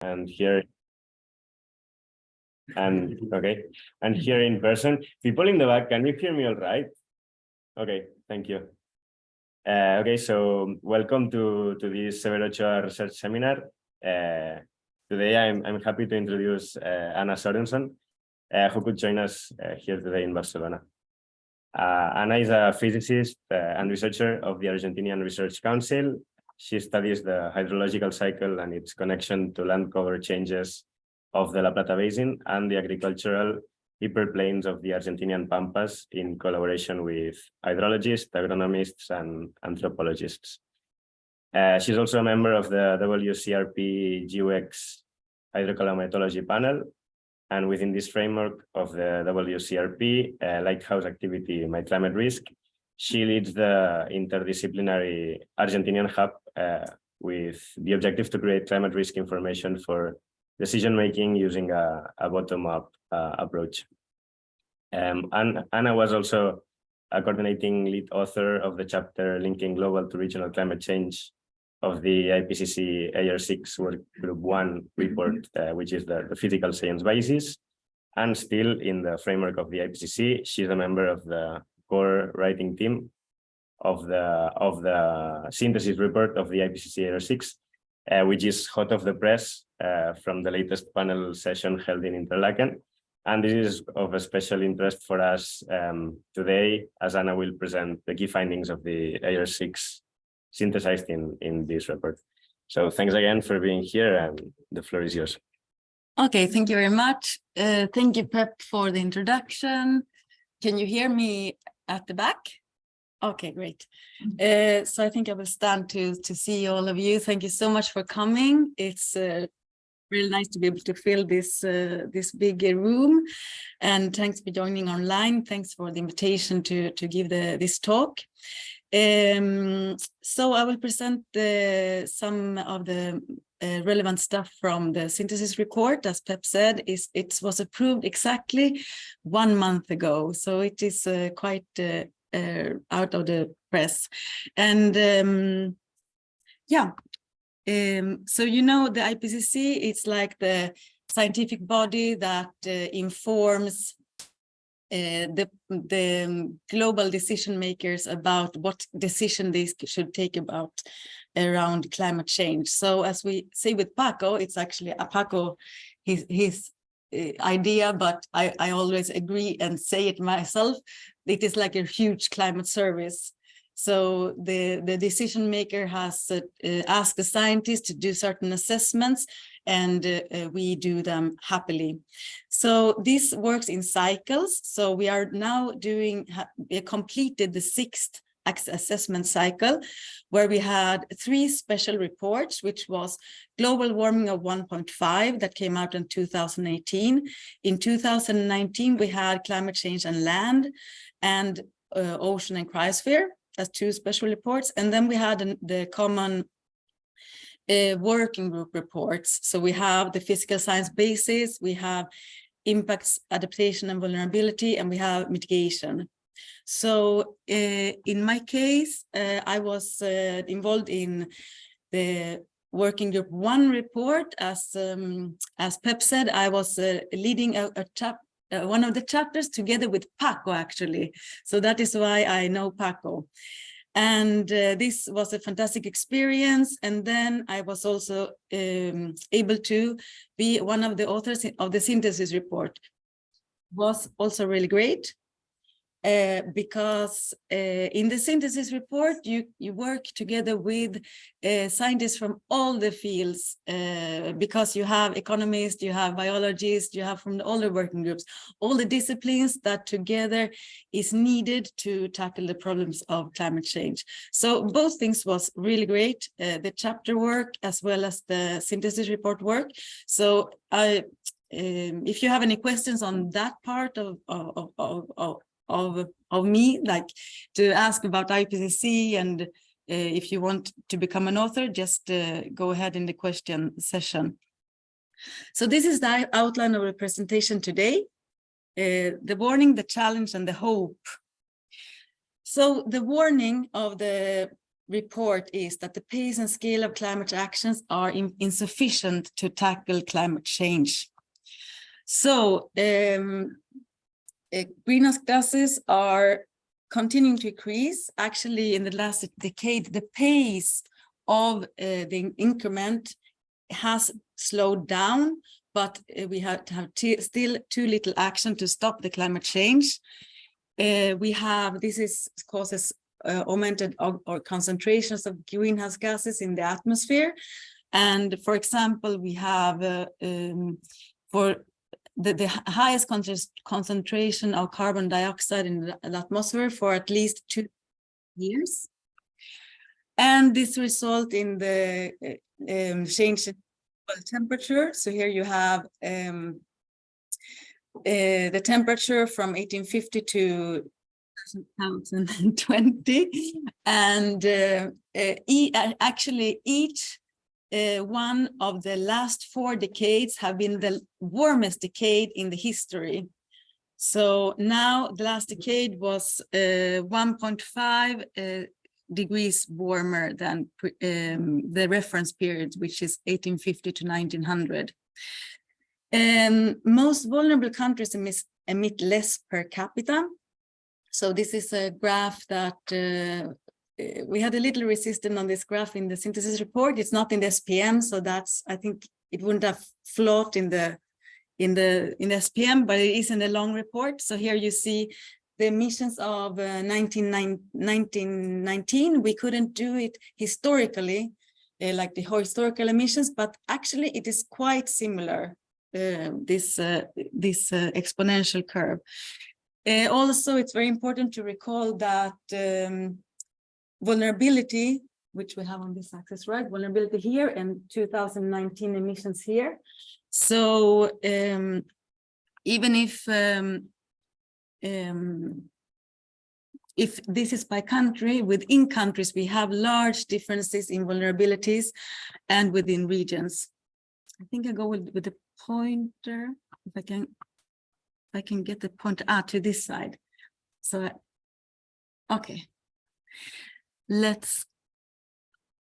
and here. And, okay, and here in person, people in the back, can you hear me all right? Okay, thank you. Uh, okay, so welcome to, to this Severo Ochoa Research Seminar. Uh, today I'm, I'm happy to introduce uh, Anna Sörensson, uh, who could join us uh, here today in Barcelona. Uh, Anna is a physicist and researcher of the Argentinian Research Council. She studies the hydrological cycle and its connection to land cover changes of the La Plata Basin and the agricultural hyperplanes of the Argentinian Pampas in collaboration with hydrologists, agronomists, and anthropologists. Uh, she's also a member of the WCRP GEWEX hydroclimatology panel. And within this framework of the WCRP, uh, Lighthouse activity My Climate Risk, she leads the interdisciplinary Argentinian hub uh, with the objective to create climate risk information for decision making using a, a bottom-up uh, approach. Um, and Anna was also a coordinating lead author of the chapter linking global to regional climate change of the IPCC AR6 Work Group 1 report, uh, which is the, the physical science basis. And still in the framework of the IPCC, she's a member of the core writing team of the of the synthesis report of the IPCC AR6, uh, which is hot off the press uh, from the latest panel session held in Interlaken. And this is of a special interest for us um, today, as Anna will present the key findings of the AR6 synthesized in, in this report. So thanks again for being here and the floor is yours. Okay, thank you very much. Uh, thank you, Pep, for the introduction. Can you hear me at the back? Okay, great. Uh, so I think I will stand to to see all of you. Thank you so much for coming. It's uh, really nice to be able to fill this uh, this big room, and thanks for joining online. Thanks for the invitation to to give the this talk. Um, so I will present the, some of the uh, relevant stuff from the synthesis report. As Pep said, is it was approved exactly one month ago. So it is uh, quite uh, uh out of the press. And um, yeah, um, so you know the IPCC, it's like the scientific body that uh, informs uh, the the global decision makers about what decision they should take about around climate change. So as we say with Paco, it's actually a Paco, his his uh, idea, but I I always agree and say it myself. It is like a huge climate service. So the the decision maker has uh, uh asked the scientists to do certain assessments and uh, we do them happily. So this works in cycles. So we are now doing, completed the sixth assessment cycle where we had three special reports which was global warming of 1.5 that came out in 2018 in 2019 we had climate change and land and uh, ocean and cryosphere as two special reports and then we had an, the common uh, working group reports. So we have the physical science basis, we have impacts, adaptation and vulnerability, and we have mitigation. So uh, in my case, uh, I was uh, involved in the working group one report. As um, as Pep said, I was uh, leading a, a chap uh, one of the chapters together with Paco, actually. So that is why I know Paco. And uh, this was a fantastic experience. And then I was also um, able to be one of the authors of the synthesis report. Was also really great. Uh, because uh, in the synthesis report, you, you work together with uh, scientists from all the fields, uh, because you have economists, you have biologists, you have from all the working groups, all the disciplines that together is needed to tackle the problems of climate change. So both things was really great, uh, the chapter work as well as the synthesis report work. So I, um, if you have any questions on that part of, of, of, of, of, of me, like to ask about IPCC and uh, if you want to become an author, just uh, go ahead in the question session. So this is the outline of the presentation today, uh, the warning, the challenge, and the hope. So the warning of the report is that the pace and scale of climate actions are in- insufficient to tackle climate change. So um, greenhouse gases are continuing to increase. Actually, in the last decade, the pace of uh, the increment has slowed down, but uh, we have to have still too little action to stop the climate change. Uh, we have this is causes augmented or, concentrations of greenhouse gases in the atmosphere, and for example, we have um, for the, the highest concent- concentration of carbon dioxide in the atmosphere for at least two years. And this result in the uh, um, change in temperature. So here you have um, uh, the temperature from 1850 to 2020 and uh, uh, e- actually each uh, one of the last four decades have been the warmest decade in the history. So now the last decade was uh, 1.5 uh, degrees warmer than um, the reference period, which is 1850 to 1900. Um, most vulnerable countries emit, emit less per capita. So this is a graph that uh, we had a little resistance on this graph in the synthesis report. It's not in the SPM, so that's I think it wouldn't have flowed in the in the in the SPM, but it is in the long report. So here you see the emissions of uh, 19, 1919. We couldn't do it historically, uh, like the historical emissions, but actually it is quite similar. Uh, this this uh, exponential curve. Also, it's very important to recall that um, vulnerability, which we have on this axis, right? Vulnerability here and 2019 emissions here. So um, even if um, um, if this is by country, within countries, we have large differences in vulnerabilities and within regions. I think I go with, with the pointer, if I can, if I can get the pointer ah, to this side. So, okay. Let's,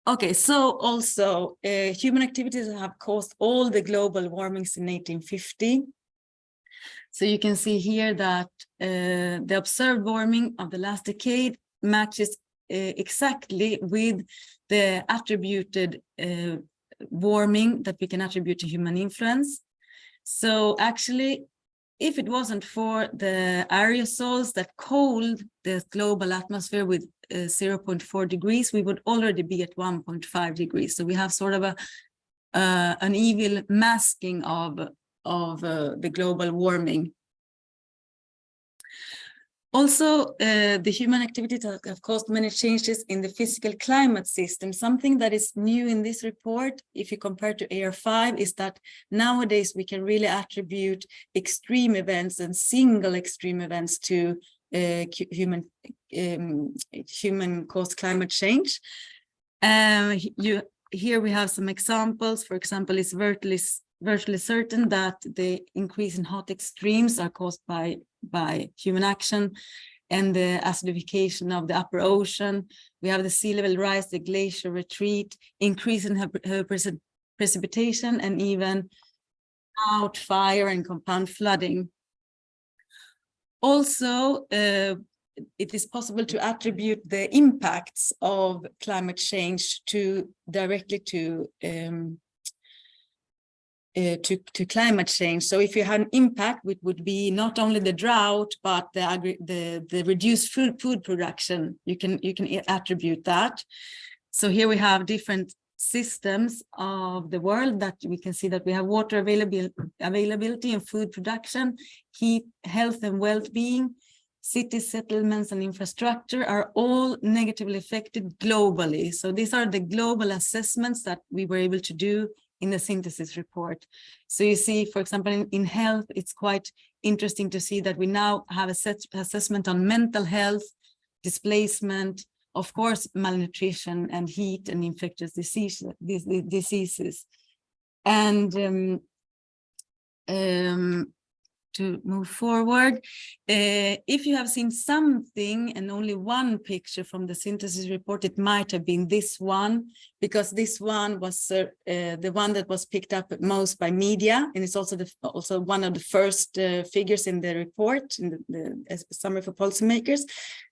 okay, so also uh, human activities have caused all the global warmings in 1850. So you can see here that uh, the observed warming of the last decade matches uh, exactly with the attributed uh, warming that we can attribute to human influence. So actually, if it wasn't for the aerosols that cooled the global atmosphere with uh, 0.4 degrees, we would already be at 1.5 degrees. So we have sort of a uh, an evil masking of of uh, the global warming. Also, uh, the human activities have caused many changes in the physical climate system. Something that is new in this report, if you compare to AR5, is that nowadays we can really attribute extreme events and single extreme events to uh, human um, human caused climate change. Um, you here we have some examples. For example, it's virtually s- virtually certain that the increase in hot extremes are caused by by human action and the acidification of the upper ocean. We have the sea level rise, the glacier retreat, increase in her, her preci- precipitation, and even out fire and compound flooding. Also, uh, it is possible to attribute the impacts of climate change to directly to um, uh, to, to climate change. So if you had an impact, it would be not only the drought, but the agri the, the reduced food, food production. You can, you can attribute that. So here we have different systems of the world that we can see that we have water available, availability and food production, heat, health and well-being, city settlements and infrastructure are all negatively affected globally. So these are the global assessments that we were able to do in the synthesis report. So you see, for example, in, in health, it's quite interesting to see that we now have a set assessment on mental health, displacement, of course, malnutrition and heat and infectious disease, diseases. And um, um, to move forward. Uh, if you have seen something and only one picture from the synthesis report, it might have been this one, because this one was uh, uh, the one that was picked up most by media, and it's also the also one of the first uh, figures in the report in the, the summary for policymakers.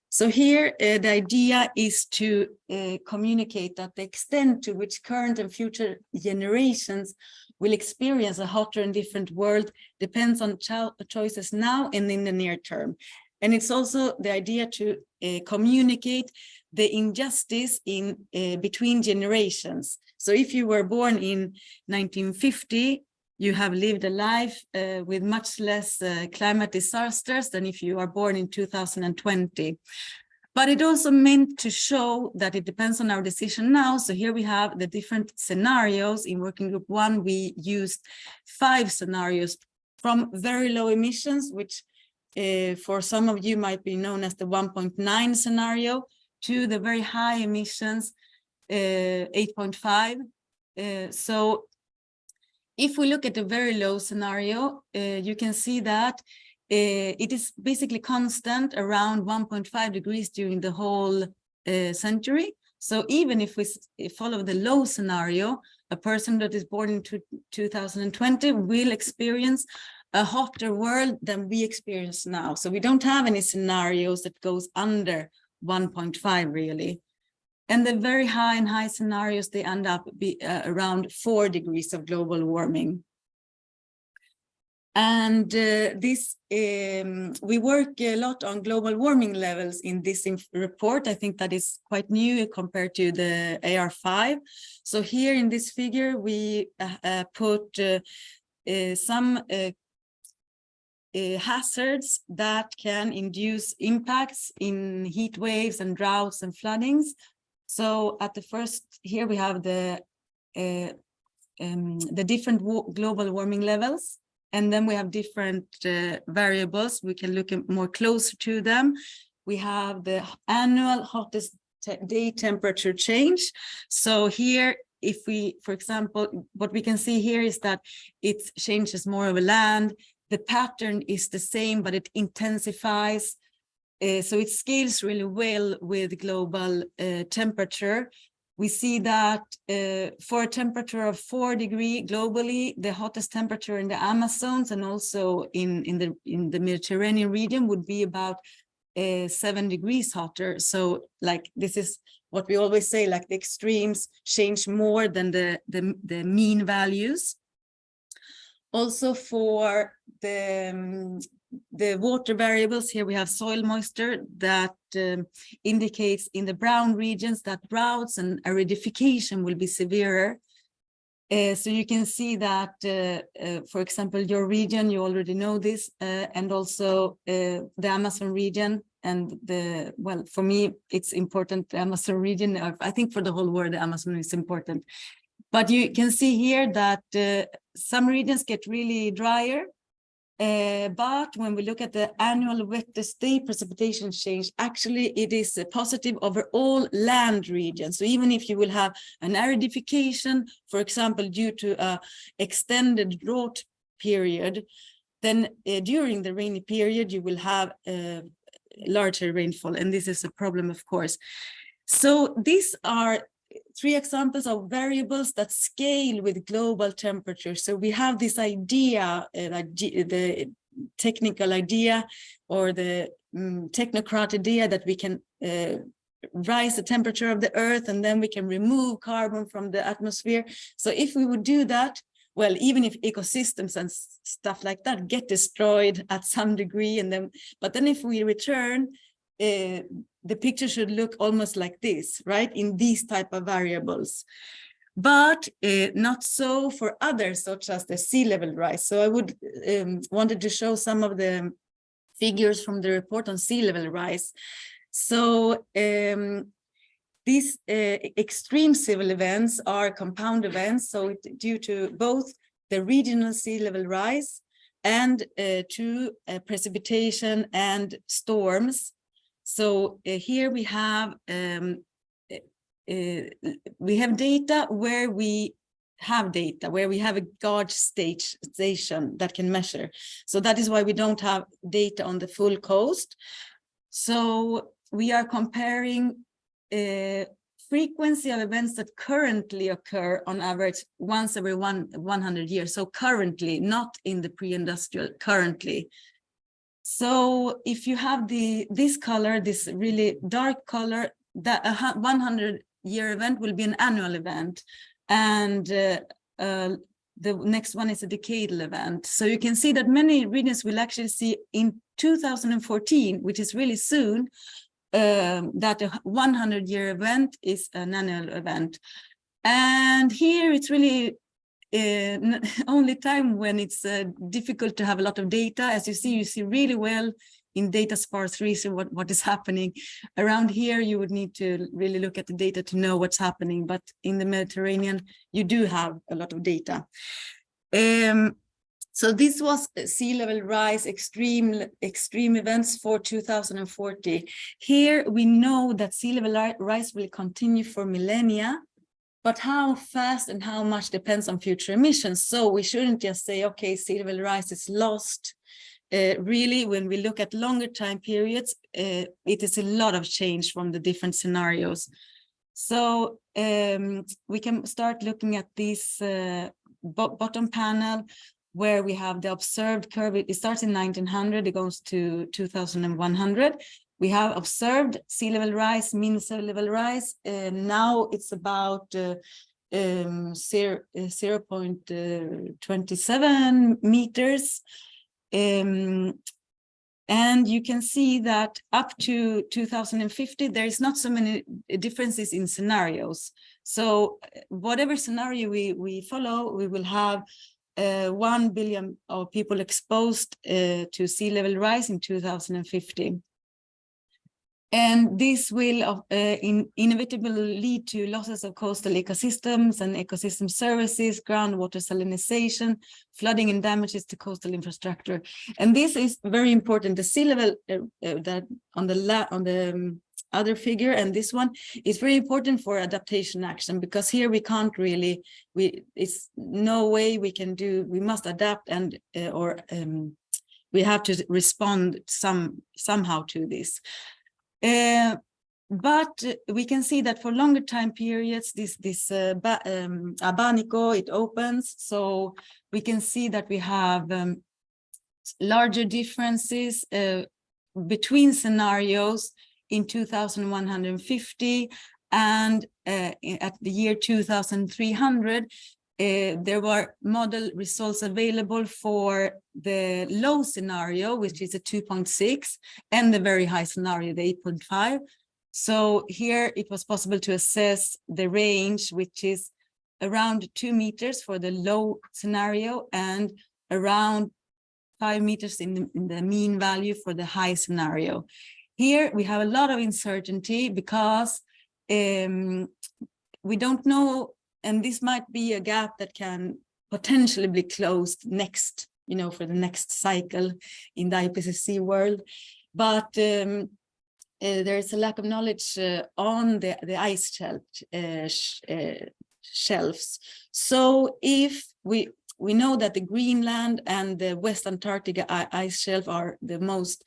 So here, uh, the idea is to uh, communicate that the extent to which current and future generations will experience a hotter and different world depends on cho choices now and in the near term. And it's also the idea to uh, communicate the injustice in uh, between generations. So if you were born in 1950, you have lived a life uh, with much less uh, climate disasters than if you are born in 2020. But it also meant to show that it depends on our decision now. So here we have the different scenarios. In working group one, we used five scenarios from very low emissions, which uh, for some of you might be known as the 1.9 scenario, to the very high emissions, uh, 8.5. Uh, so if we look at the very low scenario, you can see that it is basically constant around 1.5 degrees during the whole uh, century. So even if we follow the low scenario, a person that is born in 2020 will experience a hotter world than we experience now. So we don't have any scenarios that goes under 1.5 really. And the very high and high scenarios, they end up be uh, around four degrees of global warming. And uh, this, um, we work a lot on global warming levels in this report. I think that is quite new compared to the AR5. So here in this figure, we uh, uh put uh, uh, some hazards that can induce impacts in heat waves and droughts and floodings so at the first here we have the uh, um, the different global warming levels, and then we have different uh, variables. We can look more closer to them. We have the annual hottest day temperature change. So here, if we, for example, what we can see here is that it changes more of a land. The pattern is the same, but it intensifies uh, so it scales really well with global uh, temperature. We see that uh, for a temperature of four degree globally, the hottest temperature in the Amazons and also in, in, the, in the Mediterranean region would be about uh, seven degrees hotter. So like this is what we always say, like the extremes change more than the, the, the mean values. Also for the um, the water variables here we have soil moisture that um, indicates in the brown regions that droughts and aridification will be severer. Uh, so you can see that uh, uh, for example your region you already know this uh, and also uh, the amazon region and the well for me it's important the amazon region i think for the whole world the amazon is important. But you can see here that uh, some regions get really drier uh, but when we look at the annual wettest day precipitation change, actually it is positive over all land regions. So even if you will have an aridification, for example, due to a extended drought period, then uh, during the rainy period, you will have a larger rainfall. And this is a problem, of course. So these are three examples of variables that scale with global temperature. So we have this idea, uh, the technical idea or the um, technocrat idea that we can uh, rise the temperature of the earth and then we can remove carbon from the atmosphere. So if we would do that, well, even if ecosystems and stuff like that get destroyed at some degree and then, but then if we return, uh, the picture should look almost like this, right? In these type of variables. But uh, not so for others, such as the sea level rise. So I would um, wanted to show some of the figures from the report on sea level rise. So um, these uh, extreme sea level events are compound events. So due to both the regional sea level rise and uh, to uh, precipitation and storms so uh, here we have um, uh, we have data where we have data, where we have a gauge stage station that can measure. So that is why we don't have data on the full coast. So we are comparing uh, frequency of events that currently occur on average once every one 100 years. So currently, not in the pre-industrial, currently. So if you have the this color, this really dark color, that a 100 year event will be an annual event. And uh, uh, the next one is a decadal event. So you can see that many regions will actually see in 2014, which is really soon, um, that a 100 year event is an annual event. And here it's really uh, only time when it's uh, difficult to have a lot of data. As you see, you see really well in data sparse research what, what is happening. Around here, you would need to really look at the data to know what's happening. But in the Mediterranean, you do have a lot of data. Um, so this was sea level rise extreme extreme events for 2040. Here we know that sea level rise will continue for millennia, but how fast and how much depends on future emissions. So we shouldn't just say, okay, sea level rise is lost. Uh, really, when we look at longer time periods, uh, it is a lot of change from the different scenarios. So um, we can start looking at this uh, bottom panel where we have the observed curve. It starts in 1900, it goes to 2100. We have observed sea level rise, mean sea level rise. and now it's about uh, um, 0, uh, 0 0.27 meters. Um, and you can see that up to 2050, there is not so many differences in scenarios. So uh, whatever scenario we, we follow, we will have uh, 1 billion of people exposed uh, to sea level rise in 2050. And this will uh, in, inevitably lead to losses of coastal ecosystems and ecosystem services, groundwater salinization, flooding and damages to coastal infrastructure. And this is very important. The sea level uh, uh, that on the on the um, other figure and this one is very important for adaptation action because here we can't really we it's no way we can do we must adapt and uh, or um, we have to respond some somehow to this uh, but we can see that for longer time periods this this uh, um, abanico it opens. So we can see that we have um, larger differences uh, between scenarios in 2150 and uh, at the year 2300 uh, there were model results available for the low scenario, which is a 2.6, and the very high scenario, the 8.5. So here it was possible to assess the range, which is around two meters for the low scenario and around five meters in the, in the mean value for the high scenario. Here we have a lot of uncertainty because um, we don't know, and this might be a gap that can potentially be closed next, you know, for the next cycle in the IPCC world. But um, uh, there is a lack of knowledge uh, on the, the ice shelf, uh, sh uh, shelves. So if we we know that the Greenland and the West Antarctica ice shelf are the most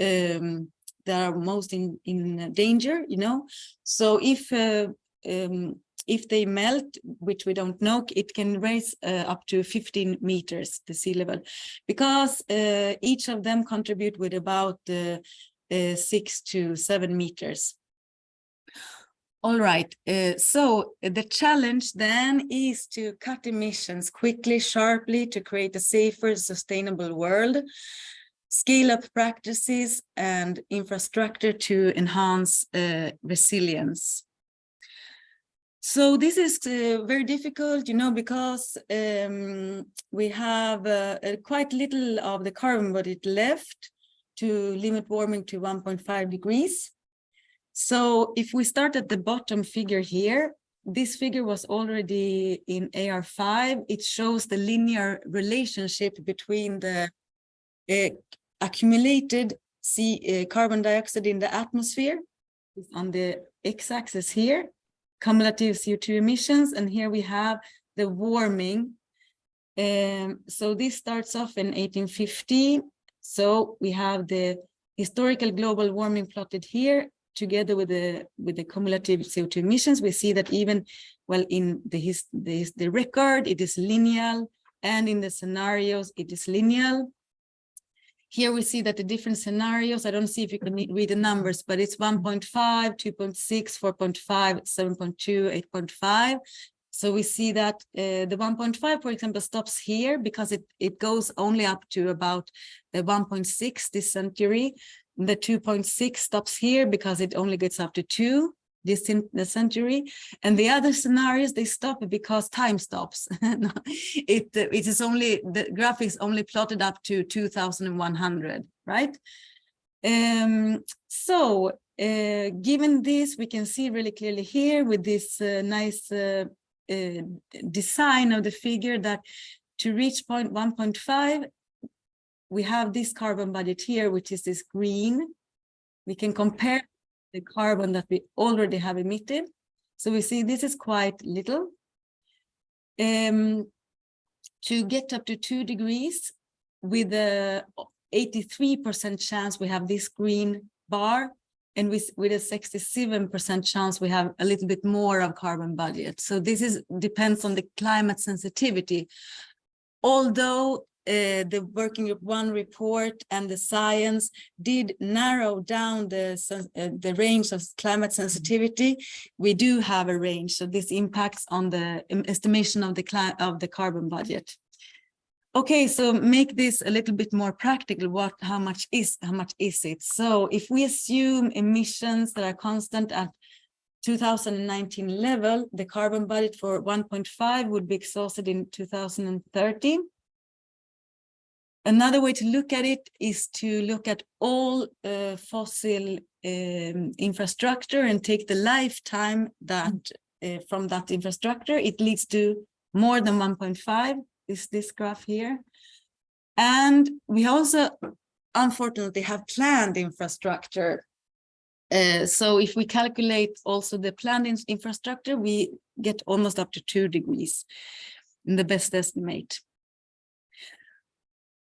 um, that are most in, in danger, you know. So if uh, um, if they melt, which we don't know, it can raise uh, up to 15 meters the sea level, because uh, each of them contribute with about uh, uh, six to seven meters. All right, uh, so the challenge then is to cut emissions quickly, sharply to create a safer, sustainable world scale up practices and infrastructure to enhance uh, resilience. So this is uh, very difficult, you know, because um, we have uh, quite little of the carbon budget left to limit warming to 1.5 degrees. So if we start at the bottom figure here, this figure was already in AR5. It shows the linear relationship between the uh, accumulated C, uh, carbon dioxide in the atmosphere on the x-axis here, cumulative CO2 emissions, and here we have the warming. Um, so this starts off in 1850. So we have the historical global warming plotted here together with the with the cumulative CO2 emissions. We see that even well in the his the, the record it is lineal and in the scenarios it is lineal. Here we see that the different scenarios, I don't see if you can read the numbers, but it's 1.5, 2.6, 4.5, 7.2, 8.5. So we see that uh, the 1.5, for example, stops here because it, it goes only up to about the 1.6 this century. The 2.6 stops here because it only gets up to two this century. And the other scenarios, they stop because time stops. It, it is only, the graphics only plotted up to 2100, right? Um, so uh, given this, we can see really clearly here with this uh, nice uh, uh, design of the figure that to reach point 1.5, we have this carbon budget here, which is this green. We can compare the carbon that we already have emitted. So we see this is quite little. Um, to get up to two degrees with a 83% chance we have this green bar and with, with a 67% chance we have a little bit more of carbon budget. So this is depends on the climate sensitivity. Although uh, the working group one report and the science did narrow down the uh, the range of climate sensitivity, we do have a range. So this impacts on the estimation of the of the carbon budget. Okay, so make this a little bit more practical. What, how much is, how much is it? So if we assume emissions that are constant at 2019 level, the carbon budget for 1.5 would be exhausted in 2030. Another way to look at it is to look at all uh, fossil um, infrastructure and take the lifetime that uh, from that infrastructure, it leads to more than 1.5 is this graph here. And we also unfortunately have planned infrastructure. Uh, so if we calculate also the planned in- infrastructure, we get almost up to two degrees in the best estimate.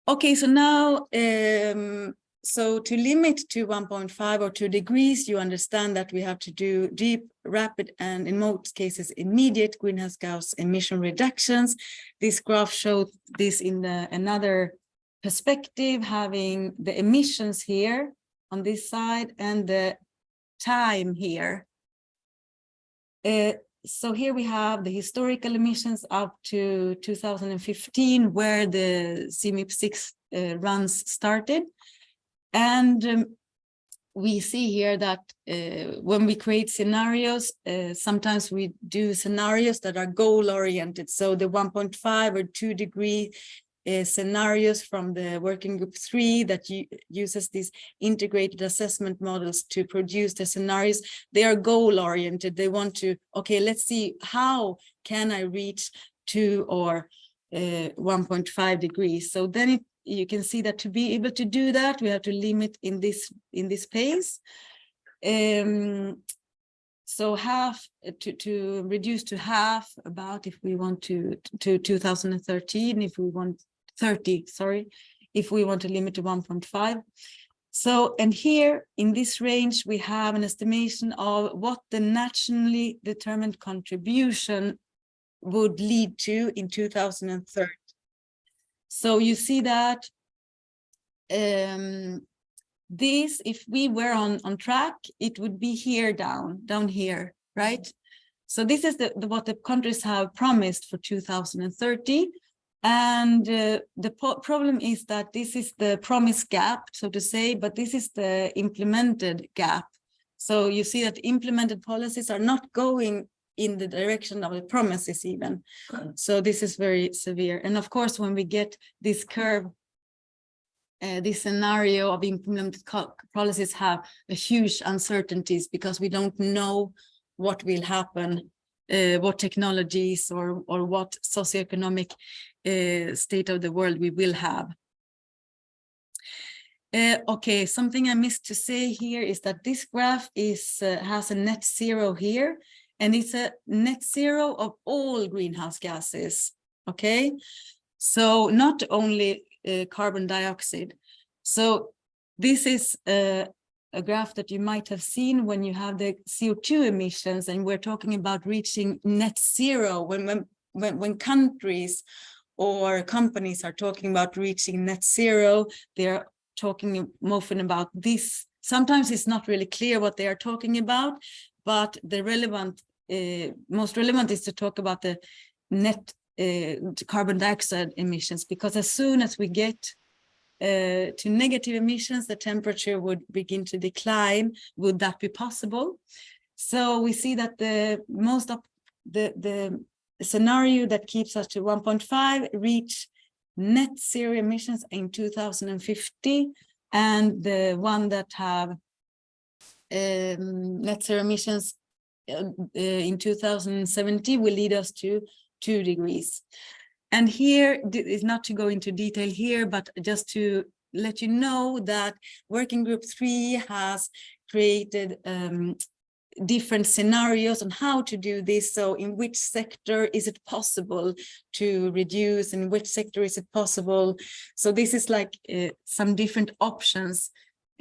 Okay, so now, um, so to limit to 1.5 or 2 degrees, you understand that we have to do deep, rapid, and in most cases, immediate greenhouse gas emission reductions. This graph shows this in the, another perspective, having the emissions here on this side and the time here. Uh, so here we have the historical emissions up to 2015, where the CMIP 6 uh, runs started. And um, we see here that uh, when we create scenarios, uh, sometimes we do scenarios that are goal oriented. So the 1.5 or 2 degree uh, scenarios from the working group three that uses these integrated assessment models to produce the scenarios, they are goal oriented. They want to, okay, let's see, how can I reach two or uh, 1.5 degrees? So then it, you can see that to be able to do that, we have to limit in this in this pace. Um, so half uh, to, to reduce to half about if we want to to 2013, if we want 30, sorry, if we want to limit to 1.5. So, and here in this range, we have an estimation of what the nationally determined contribution would lead to in 2030. So you see that um, this, if we were on, on track, it would be here down, down here, right? So this is the, the what the countries have promised for 2030. And uh, the problem is that this is the promise gap, so to say, but this is the implemented gap. So you see that implemented policies are not going in the direction of the promises even. So this is very severe. And of course, when we get this curve, uh, this scenario of implemented policies have a huge uncertainties because we don't know what will happen, uh, what technologies or, or what socioeconomic uh, state of the world we will have. Uh, okay, something I missed to say here is that this graph is has a net zero here, and it's a net zero of all greenhouse gases, okay? So not only carbon dioxide. So this is a graph that you might have seen when you have the CO2 emissions and we're talking about reaching net zero when, when, when, countries or companies are talking about reaching net zero, they're talking often about this. Sometimes it's not really clear what they are talking about, but the relevant, uh, most relevant is to talk about the net uh, carbon dioxide emissions, because as soon as we get uh, to negative emissions, the temperature would begin to decline. Would that be possible? So we see that the most of the, the scenario that keeps us to 1.5 reach net zero emissions in 2050 and the one that have um, net zero emissions uh, uh, in 2070 will lead us to two degrees. And here is not to go into detail here, but just to let you know that working group three has created um, different scenarios on how to do this. So in which sector is it possible to reduce? In which sector is it possible? So this is like uh, some different options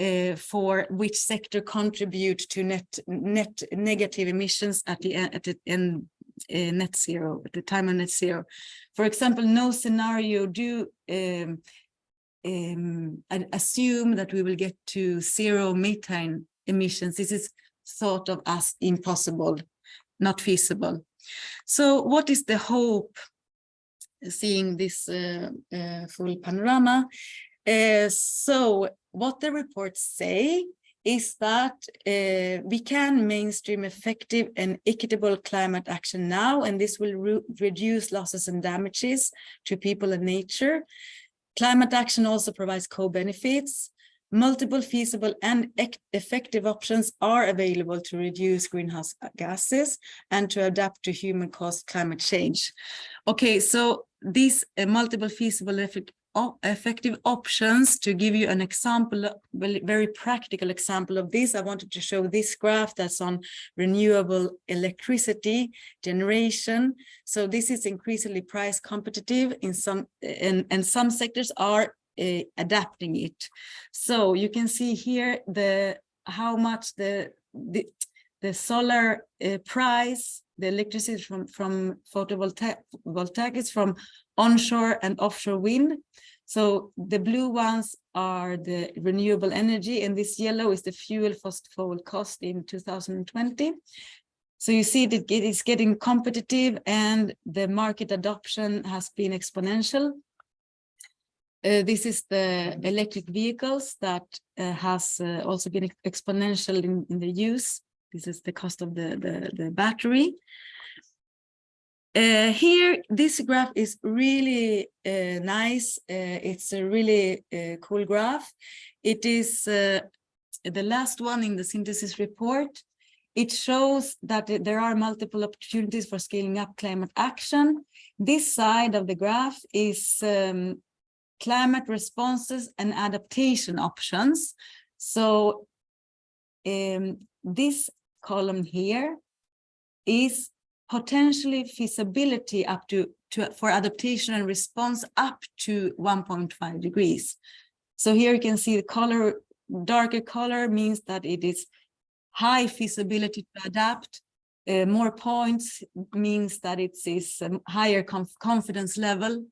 uh, for which sector contribute to net net negative emissions at the at the end net zero at the time of net zero. For example, no scenario do um, um, assume that we will get to zero methane emissions. This is thought of as impossible, not feasible. So what is the hope seeing this uh, uh, full panorama? Uh, so what the reports say is that uh, we can mainstream effective and equitable climate action now, and this will re reduce losses and damages to people and nature. Climate action also provides co-benefits. Multiple feasible and effective options are available to reduce greenhouse gases and to adapt to human-caused climate change. Okay, so these uh, multiple feasible effective options to give you an example very practical example of this. I wanted to show this graph that's on renewable electricity generation. So this is increasingly price competitive in some and and some sectors are uh, adapting it. So you can see here the how much the the, the solar uh, price the electricity from from photovoltaic is from onshore and offshore wind. So the blue ones are the renewable energy and this yellow is the fuel fossil cost in 2020. So you see that it is getting competitive and the market adoption has been exponential. Uh, this is the electric vehicles that uh, has uh, also been exponential in, in the use. This is the cost of the, the, the battery. Uh, here, this graph is really uh, nice. Uh, it's a really uh, cool graph. It is uh, the last one in the synthesis report. It shows that there are multiple opportunities for scaling up climate action. This side of the graph is um, climate responses and adaptation options. So um, this column here is potentially feasibility up to, to for adaptation and response up to 1.5 degrees. So here you can see the color, darker color means that it is high feasibility to adapt. Uh, more points means that it is a higher conf confidence level.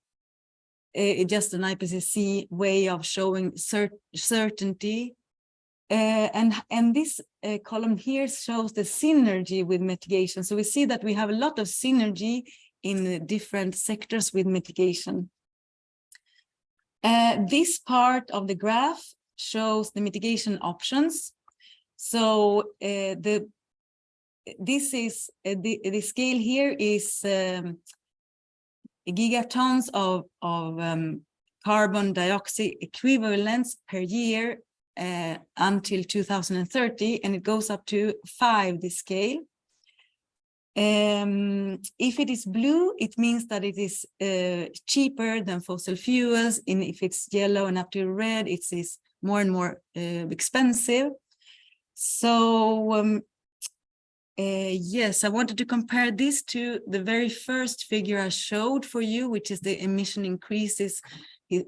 Uh, just an IPCC way of showing cert certainty uh, and, and this uh, column here shows the synergy with mitigation. So we see that we have a lot of synergy in different sectors with mitigation. Uh, this part of the graph shows the mitigation options. So uh, the this is uh, the, the scale here is um, gigatons of, of um, carbon dioxide equivalents per year uh, until 2030, and it goes up to five, the scale. Um, if it is blue, it means that it is uh, cheaper than fossil fuels. And if it's yellow and up to red, it is more and more uh, expensive. So um, uh, yes, I wanted to compare this to the very first figure I showed for you, which is the emission increases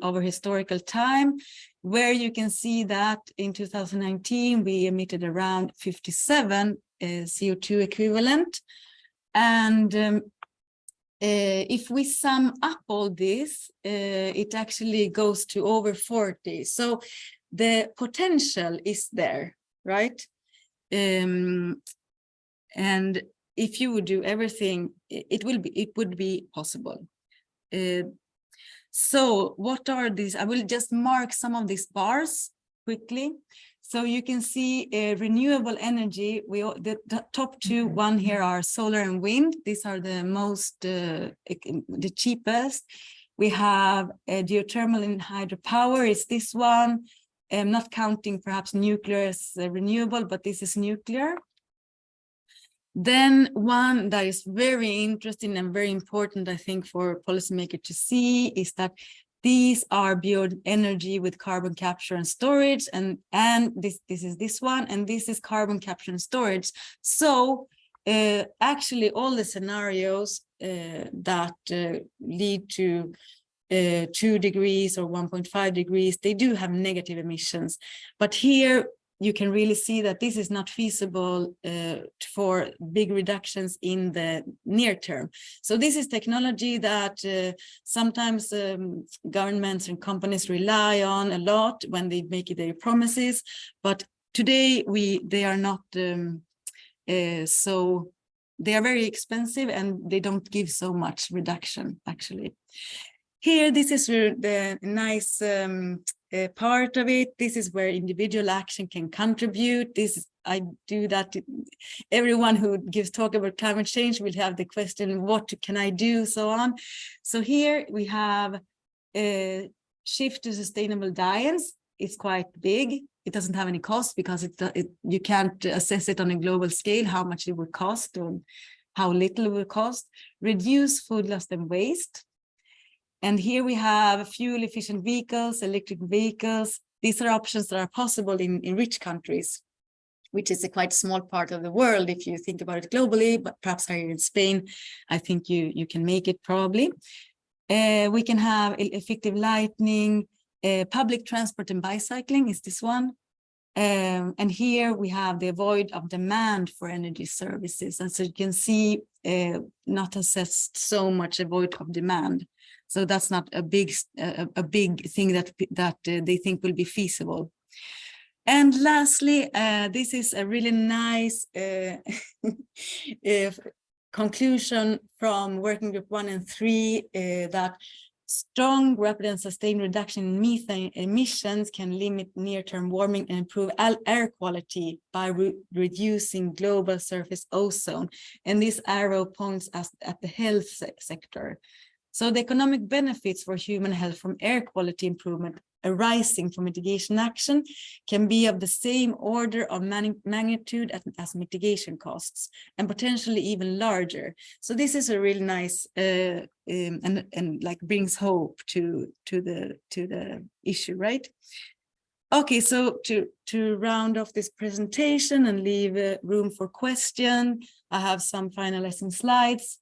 over historical time, where you can see that in 2019, we emitted around 57 uh, CO2 equivalent. And um, uh, if we sum up all this, uh, it actually goes to over 40. So the potential is there, right? Um, and if you would do everything, it will be, it would be possible. So what are these? I will just mark some of these bars quickly. So you can see uh, renewable energy, we, all- the, the top two, one here are solar and wind. These are the most, uh, the cheapest. We have uh, geothermal and hydropower is this one. I'm not counting perhaps nuclear as renewable, but this is nuclear. Then one that is very interesting and very important, I think, for policymaker to see is that these are bioenergy with carbon capture and storage, and and this this is this one, and this is carbon capture and storage. So uh, actually, all the scenarios uh, that uh, lead to uh, two degrees or 1.5 degrees, they do have negative emissions. But here you can really see that this is not feasible uh, for big reductions in the near term. So this is technology that uh, sometimes um, governments and companies rely on a lot when they make their promises. But today we they are not um, uh, so they are very expensive and they don't give so much reduction actually. Here, this is the nice um, uh, part of it. This is where individual action can contribute. This is, I do that. Everyone who gives talk about climate change will have the question, what can I do? So on. So here we have a shift to sustainable diets. It's quite big. It doesn't have any cost because it, it you can't assess it on a global scale, how much it would cost or how little it will cost. Reduce food loss and waste. And here we have fuel efficient vehicles, electric vehicles. These are options that are possible in, in rich countries, which is a quite small part of the world if you think about it globally, but perhaps here in Spain, I think you, you can make it probably. Uh, we can have effective lighting, uh, public transport and bicycling is this one. Um, and here we have the void of demand for energy services. And so you can see uh, not assessed so much a void of demand. So that's not a big, a, a big thing that, that uh, they think will be feasible. And lastly, uh, this is a really nice uh, conclusion from working group one and three that strong, rapid and sustained reduction in methane emissions can limit near-term warming and improve air quality by re- reducing global surface ozone. And this arrow points us at the health se- sector. So the economic benefits for human health from air quality improvement arising from mitigation action can be of the same order of magnitude as, as mitigation costs and potentially even larger. So this is a really nice uh, um, and and like brings hope to to the to the issue, right? Okay, so to to round off this presentation and leave uh, room for question, I have some finalizing slides.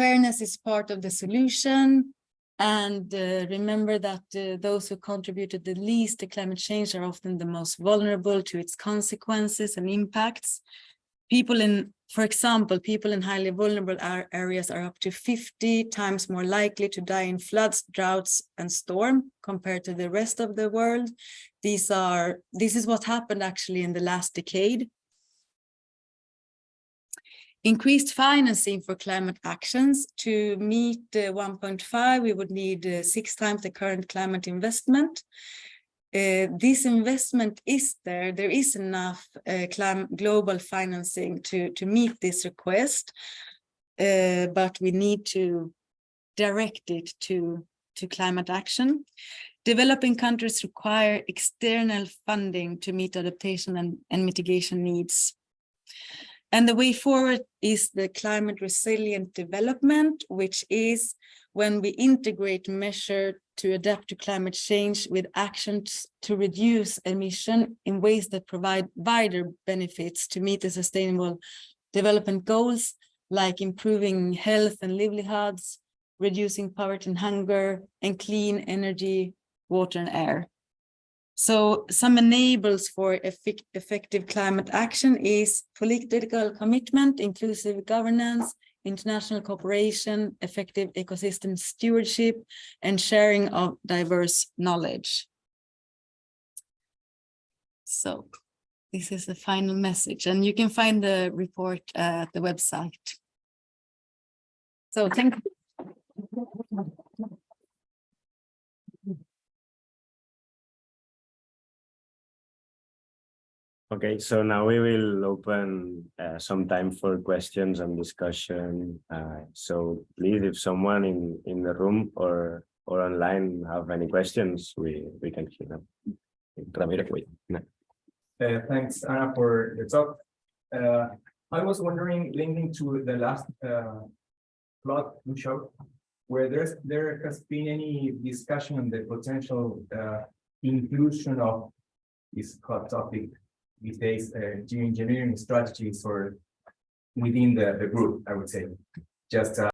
Fairness is part of the solution. And uh, remember that uh, those who contributed the least to climate change are often the most vulnerable to its consequences and impacts. People in, for example, people in highly vulnerable areas are up to 50 times more likely to die in floods, droughts, and storm compared to the rest of the world. These are, this is what happened actually in the last decade. Increased financing for climate actions to meet the 1.5, we would need uh, six times the current climate investment. Uh, this investment is there, there is enough uh, global financing to, to meet this request. Uh, but we need to direct it to, to climate action. Developing countries require external funding to meet adaptation and, and mitigation needs. And the way forward is the climate resilient development, which is when we integrate measure to adapt to climate change with actions to reduce emission in ways that provide wider benefits to meet the sustainable development goals, like improving health and livelihoods, reducing poverty and hunger, and clean energy, water and air. So some enables for effective climate action is political commitment, inclusive governance, international cooperation, effective ecosystem stewardship, and sharing of diverse knowledge. So this is the final message, and you can find the report at the website. So thank Okay, so now we will open uh, some time for questions and discussion. Uh, so please, if someone in in the room or or online have any questions, we we can hear them. Ramiro, wait. no. Uh, thanks, Anna, for the talk. Uh, I was wondering, linking to the last, uh, plot you showed, where there's, there has been any discussion on the potential, uh, inclusion of this hot topic these days, uh, geoengineering strategies or within the, the group, I would say. Just, uh,